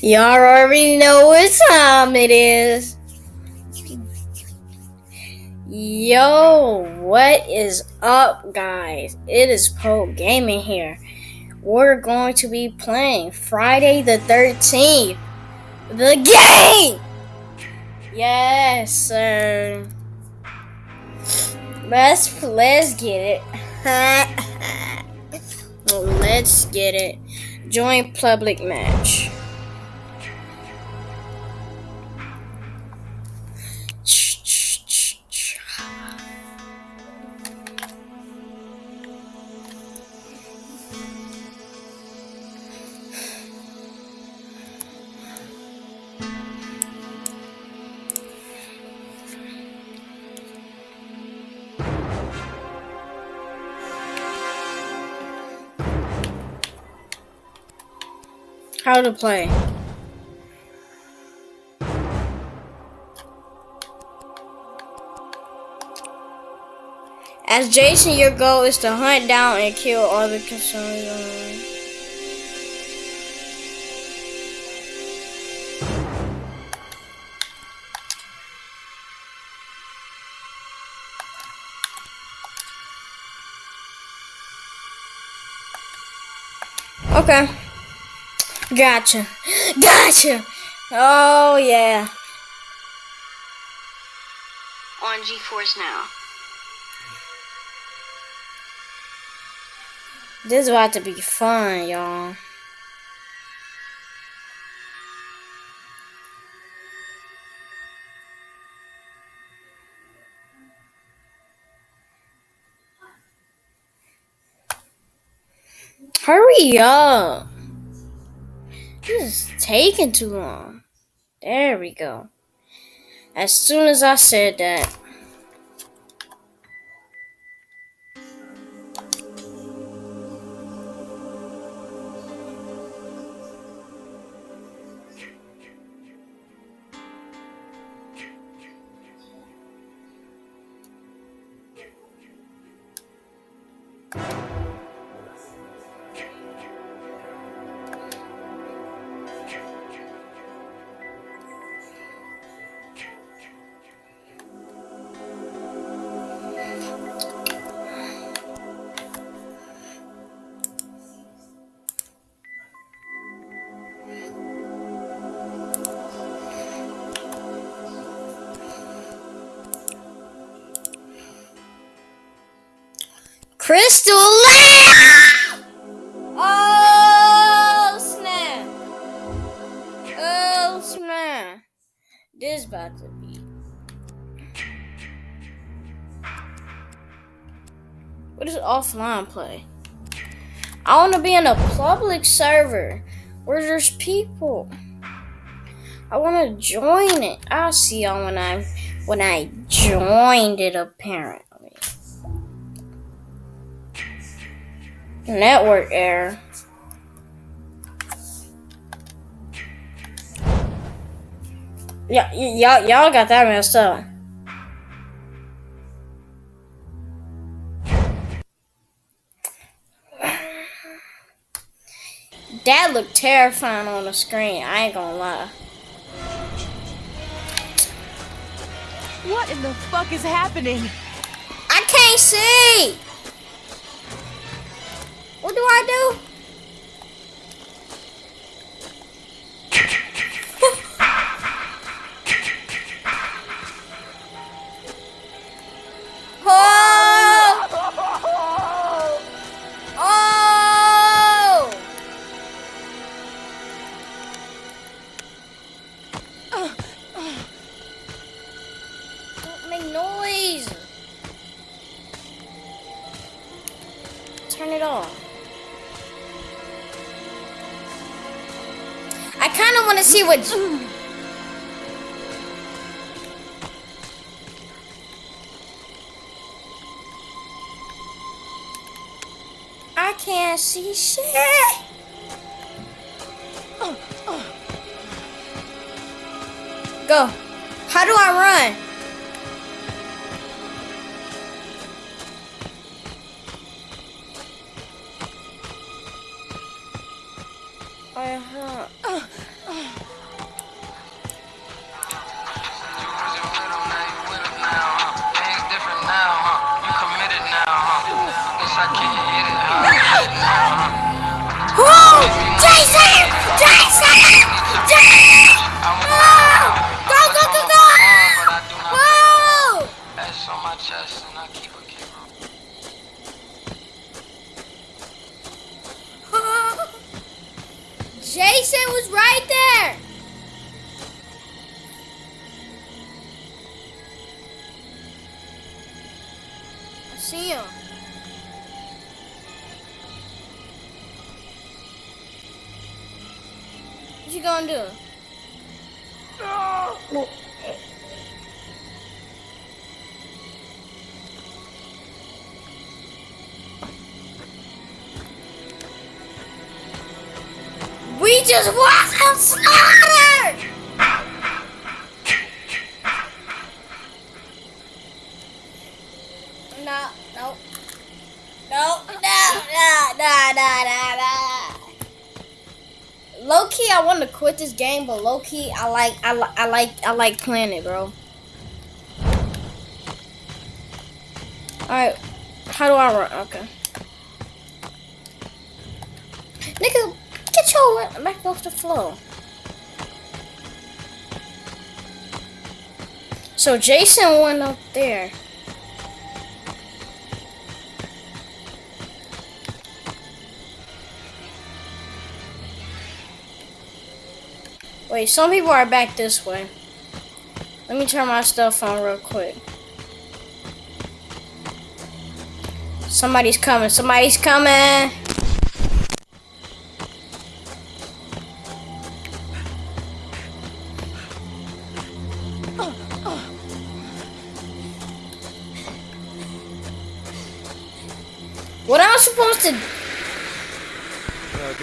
Y'all already know what time it is. Yo, what is up, guys? It is Pro Gaming here. We're going to be playing Friday the 13th. The game! Yes, sir. Let's, let's get it. let's get it. Join public match. How to play. As Jason, your goal is to hunt down and kill all the concerns. Okay. Gotcha. Gotcha. Oh, yeah. On GeForce Now. This is about to be fun, y'all. Hurry up. This is taking too long. There we go. As soon as I said that. Crystal Lake! Oh, snap. Oh, snap. This about to be. What is offline play? I want to be in a public server where there's people. I want to join it. I'll see y'all when I when I joined it. Apparently. Network error. Yeah, y'all, y'all got that messed up. That looked terrifying on the screen. I ain't gonna lie. What in the fuck is happening? I can't see. What do I do? I kind of want to see what. I can't see shit. Uh, uh. Go. How do I run? Uh-huh. Whoa! Jason! Jason! Jason! Jason was right there! I see him. What you gonna do? We just wasn't slaughtered! No, no. No, no, no, no, no, no, no. Low key, I want to quit this game, but low key, I like, I, li- I like, I like playing it, bro. All right, how do I run? Okay. Get your back off the floor. So Jason went up there. Wait, some people are back this way. Let me turn my stuff on real quick. Somebody's coming. Somebody's coming. What am I supposed to?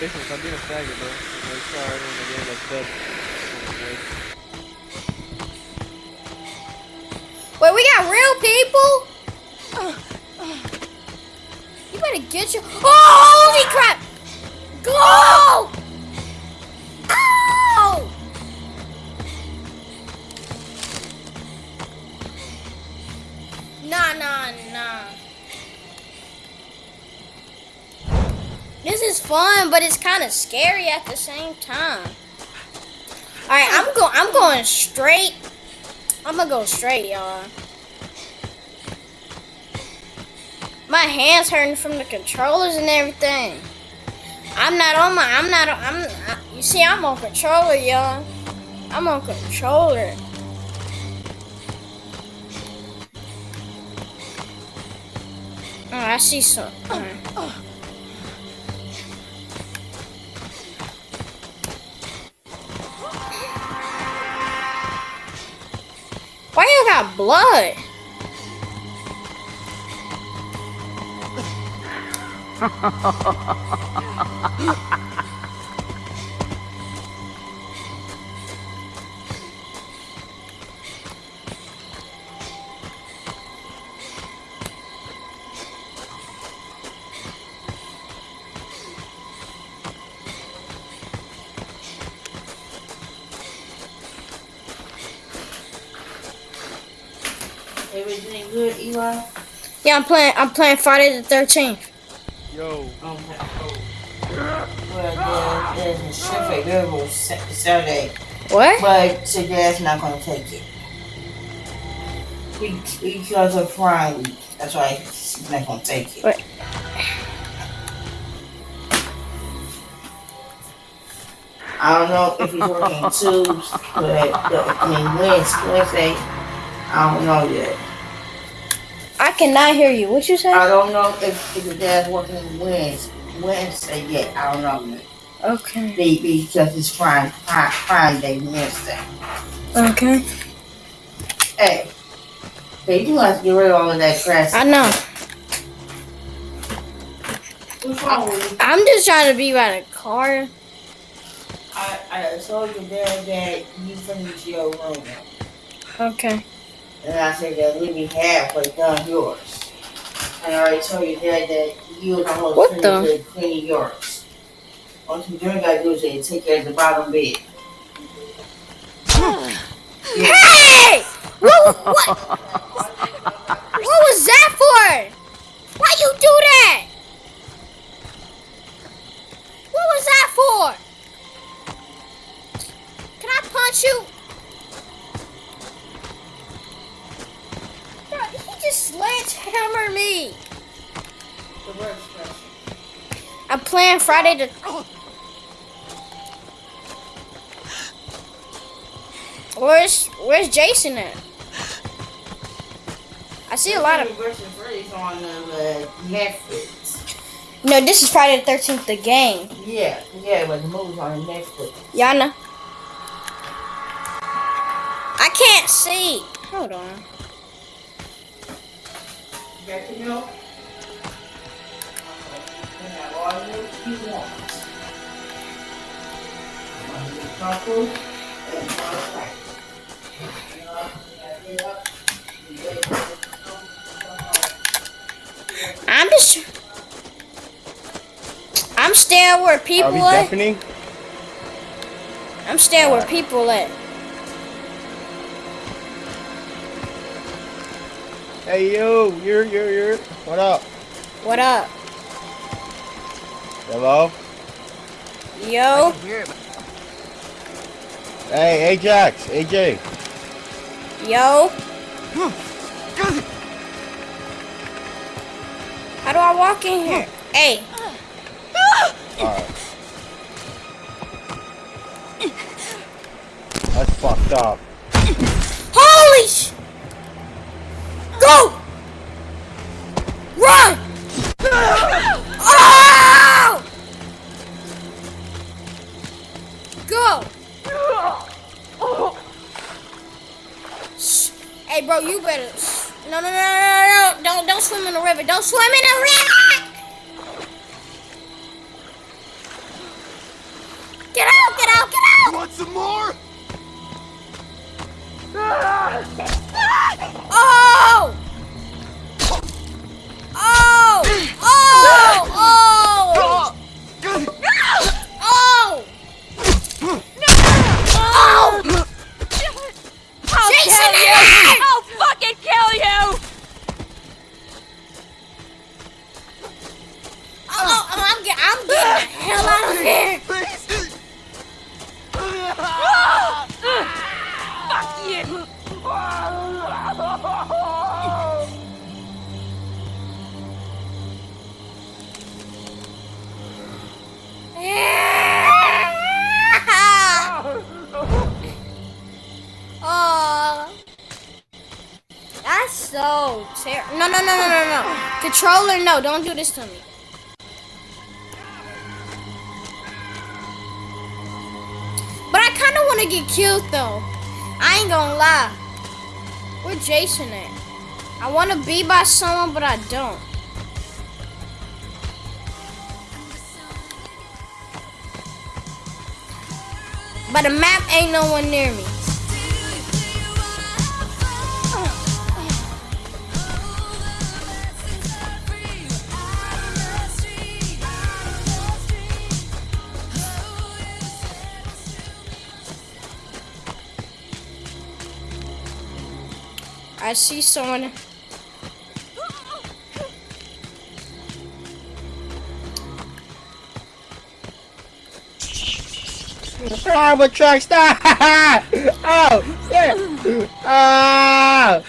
Jason, stop being a faggot, bro. Sorry, when the game. Wait, we got real people. You better get your. Oh, holy crap! Go! Ow! Nah, nah, nah. This is fun, but it's kind of scary at the same time. All right, I'm going. I'm going straight. I'm gonna go straight, y'all. My hands hurting from the controllers and everything. I'm not on my. I'm not. I'm. I, you see, I'm on controller, y'all. I'm on controller. Oh, I see some. Why blood? good, Eli? Yeah, I'm playing. I'm playing Friday the Thirteenth. Yo, well, there's, there's a shift available Sa- Saturday, What? but so Dad's not gonna take it. Because of Prime Week. That's why he's not gonna take it. Wait. I don't know if he's working Tuesday, but I mean Wednesday, Wednesday. I don't know yet. I cannot hear you. What you say? I don't know if, if the dad's working Wednesday, Wednesday yet. I don't know. Okay. Be- Because it's Prime, Prime, Prime Day Wednesday. Okay. Hey, hey, you do have to get rid of all of that trash. I know. What's wrong with you? I'm just trying to be by the car. I, I told your dad that you finished your room. Okay. And I said that let me halfway done yours. And I already told your dad that you was almost What finished the? cleaning yours. Only thing you gotta do is take care of the bottom bed. Hey! What, what? What was that for? Why you do that? What was that for? Can I punch you? Sledgehammered me. Pressure. I'm playing Friday the. Where's Where's Jason at? I see a lot of. On uh, Netflix. No, this is Friday the Thirteenth. The game. Yeah, yeah, but the movie's on Netflix. Y'all know. I can't see. Hold on. You got to know? You have all the you want. One is comfortable, and one is right. You know, you gotta get get. I'm just. I'm staying where Are we people at. deafening? I'm staying where uh, people at. Hey yo, you're you're you're. What up? What up, Hello? yo? Hey, Ajax, AJ. Yo. How do I walk in here? Hey, Alright. That's fucked up. holy sh! Go! Run! Oh! Go! Shh. Hey, bro, you better. No, no, no, no, no! Don't, don't swim in the river. Don't swim in the river! Hell out of here! Oh, that's so terrible. No, no, no, no, no, no. Controller, no, don't do this to me. To get killed though. I ain't gonna lie. Where Jason at? I want to be by someone, but I don't. But the map ain't no one near me. I see someone. I'm a track star! oh, shit! Ah!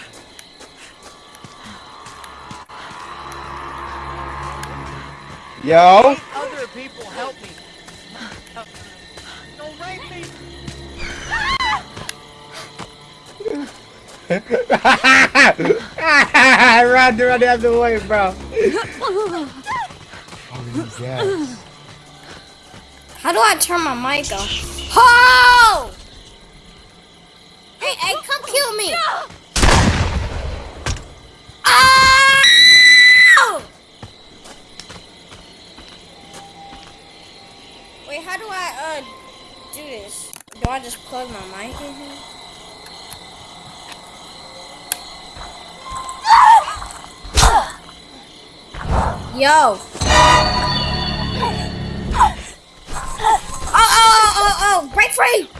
Yo? Other people help me. Don't rape me. run, run out the way, bro. oh, yes. How do I turn my mic off? Ho! Hey, hey, come kill me! Ow! Wait, how do I uh do this? Do I just plug my mic in here? Yo! Oh, oh, oh, oh, oh! Break free!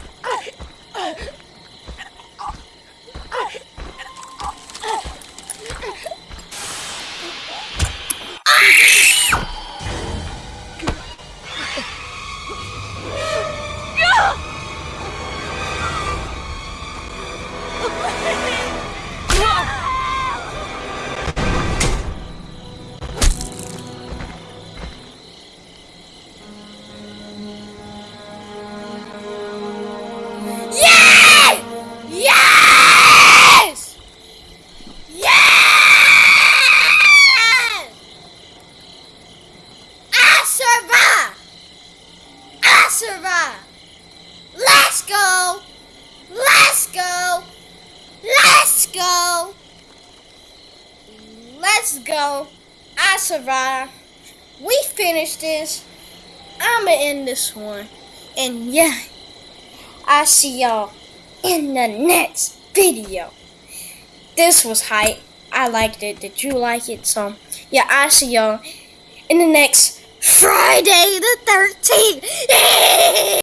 Let's go! Let's go! Let's go! Let's go! I survived. We finished this. I'ma end this one. And yeah, I see y'all in the next video. This was hype. I liked it. Did you like it? So yeah, I see y'all in the next Friday the 13th.